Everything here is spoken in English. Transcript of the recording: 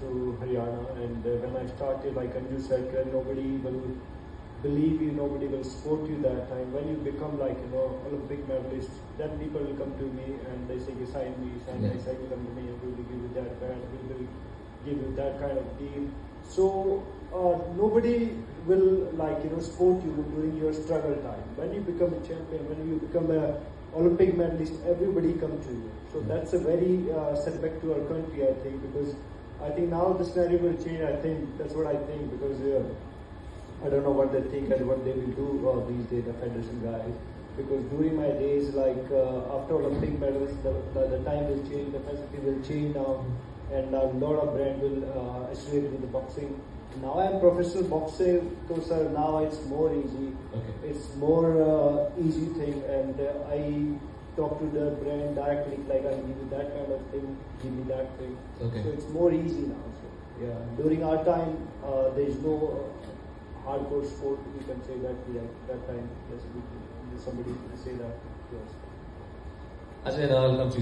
to Haryana, and uh, when I started, like Anju said, nobody will believe you, nobody will support you that time. When you become like you know Olympic medalist, then people will come to me and they say, "You sign me, sign Yeah. me, sign me, come to me, and we will give you that band, we will give you that kind of deal." So uh, nobody will like you know support you during your struggle time. When you become a champion, when you become a Olympic medalist, everybody come to you. So that's a very uh, setback to our country, I think, because I think now the scenario will change. I think that's what I think because uh, I don't know what they think and what they will do uh, these days, the federation guys. Because during my days, like uh, after Olympic medals, the, the, the time will change, the facility will change now, and a lot of brand will uh, associate with the boxing. Now I'm professional boxer, so sir, now it's more easy. Okay. It's more uh, easy thing, and uh, I talk to the brand directly, like I give you that kind of thing, give me that thing. Okay. So it's more easy now. So yeah, during our time, uh, there is no uh, hardcore sport. You can say that we yeah, that time. Yes, we, somebody can say that. Yes. Ajay, now I'll come to you.